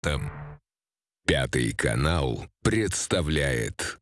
Там. Пятый канал представляет